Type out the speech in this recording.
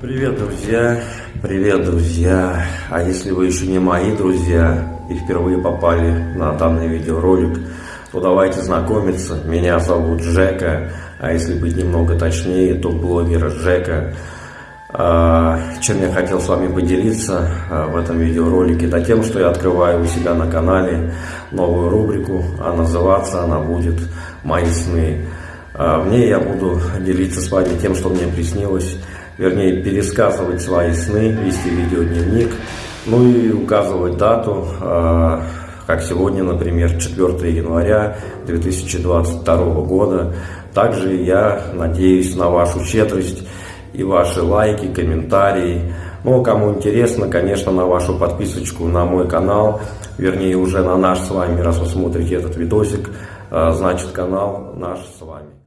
Привет, друзья! Привет, друзья! А если вы еще не мои друзья и впервые попали на данный видеоролик, то давайте знакомиться. Меня зовут Жека, а если быть немного точнее, то блогер Жека. А, чем я хотел с вами поделиться а, в этом видеоролике? Да тем, что я открываю у себя на канале новую рубрику, а называться она будет «Мои сны». А, в ней я буду делиться с вами тем, что мне приснилось вернее, пересказывать свои сны, вести видеодневник, ну и указывать дату, а, как сегодня, например, 4 января 2022 года. Также я надеюсь на вашу щедрость и ваши лайки, комментарии. Ну, кому интересно, конечно, на вашу подписочку на мой канал, вернее, уже на наш с вами, раз вы смотрите этот видосик, а, значит, канал наш с вами.